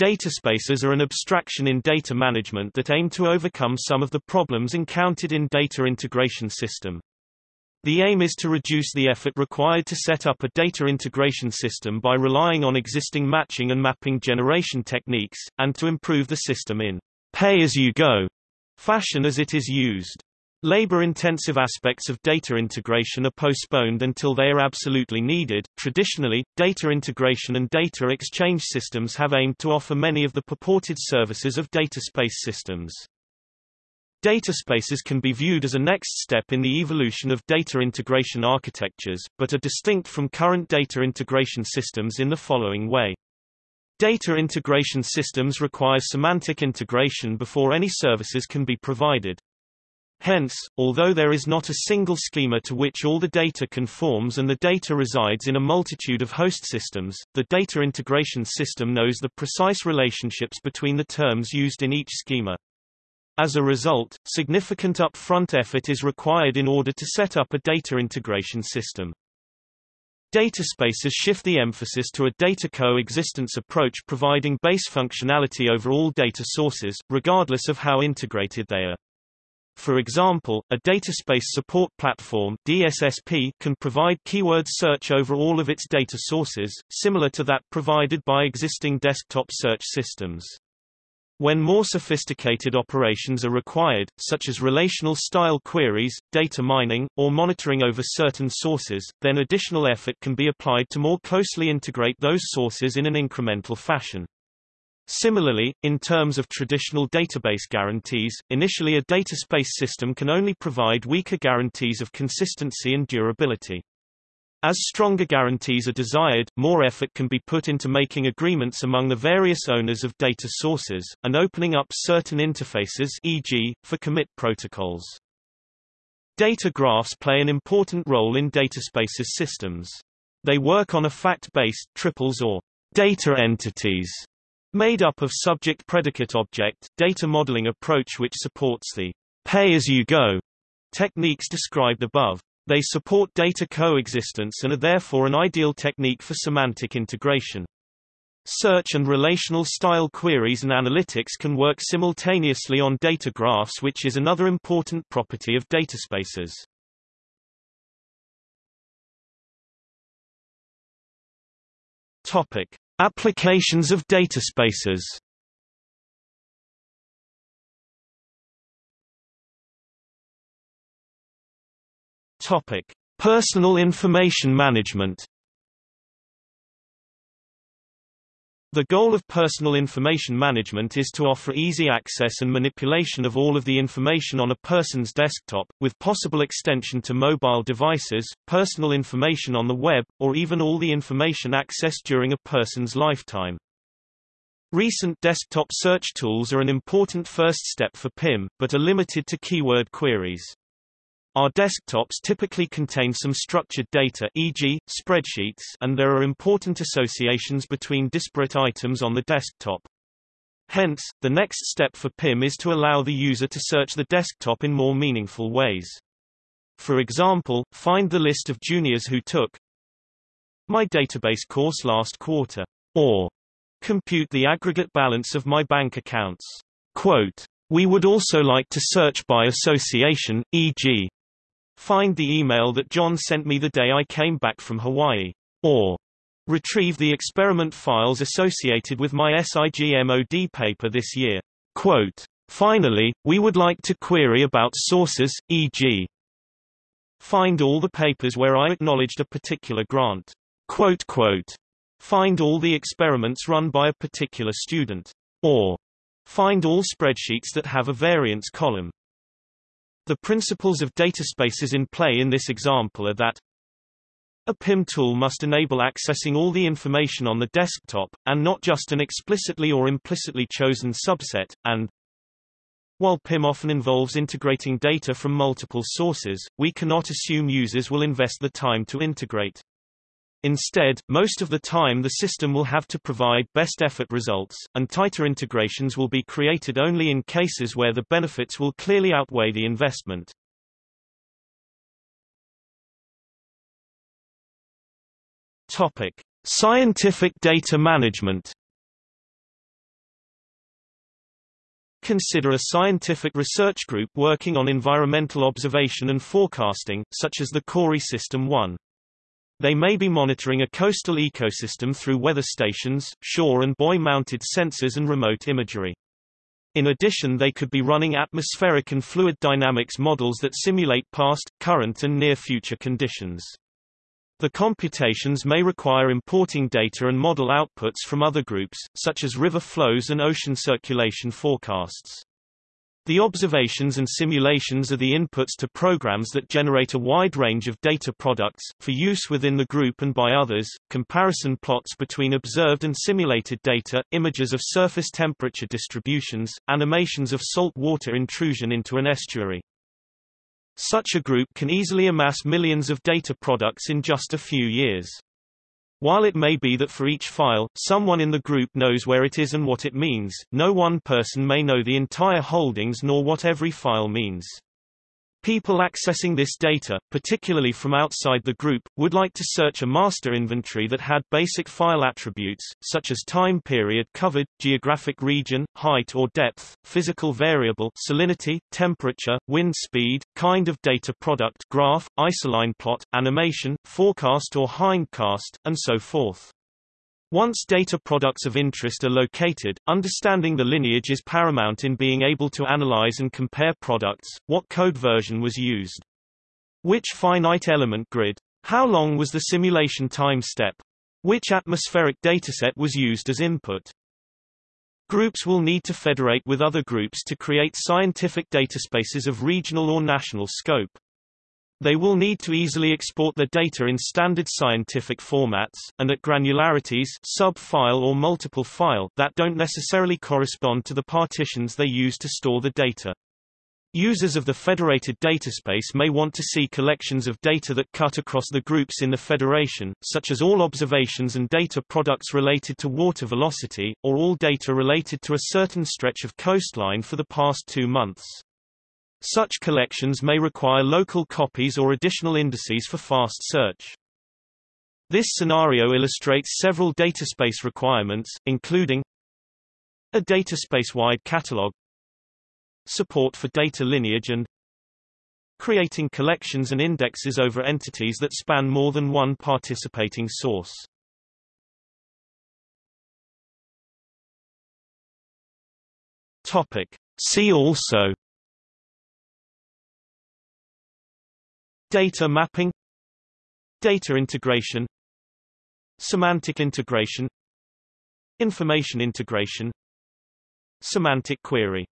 Dataspaces are an abstraction in data management that aim to overcome some of the problems encountered in data integration system. The aim is to reduce the effort required to set up a data integration system by relying on existing matching and mapping generation techniques, and to improve the system in pay-as-you-go fashion as it is used. Labor-intensive aspects of data integration are postponed until they are absolutely needed. Traditionally, data integration and data exchange systems have aimed to offer many of the purported services of data space systems. Dataspaces can be viewed as a next step in the evolution of data integration architectures, but are distinct from current data integration systems in the following way. Data integration systems require semantic integration before any services can be provided. Hence, although there is not a single schema to which all the data conforms and the data resides in a multitude of host systems, the data integration system knows the precise relationships between the terms used in each schema. As a result, significant upfront effort is required in order to set up a data integration system. Dataspaces shift the emphasis to a data coexistence approach providing base functionality over all data sources, regardless of how integrated they are. For example, a dataspace support platform DSSP can provide keyword search over all of its data sources, similar to that provided by existing desktop search systems. When more sophisticated operations are required, such as relational style queries, data mining, or monitoring over certain sources, then additional effort can be applied to more closely integrate those sources in an incremental fashion. Similarly, in terms of traditional database guarantees, initially a dataspace system can only provide weaker guarantees of consistency and durability. As stronger guarantees are desired, more effort can be put into making agreements among the various owners of data sources, and opening up certain interfaces e.g., for commit protocols. Data graphs play an important role in dataspaces systems. They work on a fact-based triples or data entities Made up of subject-predicate-object, data modeling approach which supports the pay-as-you-go techniques described above. They support data coexistence and are therefore an ideal technique for semantic integration. Search and relational style queries and analytics can work simultaneously on data graphs which is another important property of dataspaces. Topic: Applications of dataspaces Personal information management The goal of personal information management is to offer easy access and manipulation of all of the information on a person's desktop, with possible extension to mobile devices, personal information on the web, or even all the information accessed during a person's lifetime. Recent desktop search tools are an important first step for PIM, but are limited to keyword queries. Our desktops typically contain some structured data e.g., spreadsheets and there are important associations between disparate items on the desktop. Hence, the next step for PIM is to allow the user to search the desktop in more meaningful ways. For example, find the list of juniors who took my database course last quarter, or compute the aggregate balance of my bank accounts. Quote, we would also like to search by association, e.g. Find the email that John sent me the day I came back from Hawaii. Or retrieve the experiment files associated with my SIGMOD paper this year. Quote, Finally, we would like to query about sources, e.g. Find all the papers where I acknowledged a particular grant. Quote, quote, Find all the experiments run by a particular student. Or find all spreadsheets that have a variance column. The principles of dataspaces in play in this example are that a PIM tool must enable accessing all the information on the desktop, and not just an explicitly or implicitly chosen subset, and while PIM often involves integrating data from multiple sources, we cannot assume users will invest the time to integrate. Instead, most of the time the system will have to provide best effort results, and tighter integrations will be created only in cases where the benefits will clearly outweigh the investment. Topic: Scientific data management Consider a scientific research group working on environmental observation and forecasting, such as the CORIE System 1. They may be monitoring a coastal ecosystem through weather stations, shore and buoy-mounted sensors and remote imagery. In addition they could be running atmospheric and fluid dynamics models that simulate past, current and near-future conditions. The computations may require importing data and model outputs from other groups, such as river flows and ocean circulation forecasts. The observations and simulations are the inputs to programs that generate a wide range of data products, for use within the group and by others, comparison plots between observed and simulated data, images of surface temperature distributions, animations of salt water intrusion into an estuary. Such a group can easily amass millions of data products in just a few years. While it may be that for each file, someone in the group knows where it is and what it means, no one person may know the entire holdings nor what every file means. People accessing this data, particularly from outside the group, would like to search a master inventory that had basic file attributes, such as time period covered, geographic region, height or depth, physical variable salinity, temperature, wind speed, kind of data product graph, isoline plot, animation, forecast or hindcast, and so forth. Once data products of interest are located, understanding the lineage is paramount in being able to analyze and compare products, what code version was used. Which finite element grid? How long was the simulation time step? Which atmospheric dataset was used as input? Groups will need to federate with other groups to create scientific dataspaces of regional or national scope. They will need to easily export their data in standard scientific formats, and at granularities sub-file or multiple file that don't necessarily correspond to the partitions they use to store the data. Users of the federated dataspace may want to see collections of data that cut across the groups in the federation, such as all observations and data products related to water velocity, or all data related to a certain stretch of coastline for the past two months. Such collections may require local copies or additional indices for fast search. This scenario illustrates several dataspace requirements, including a dataspace-wide catalog, support for data lineage and creating collections and indexes over entities that span more than one participating source. Topic. See also Data mapping. Data integration. Semantic integration. Information integration. Semantic query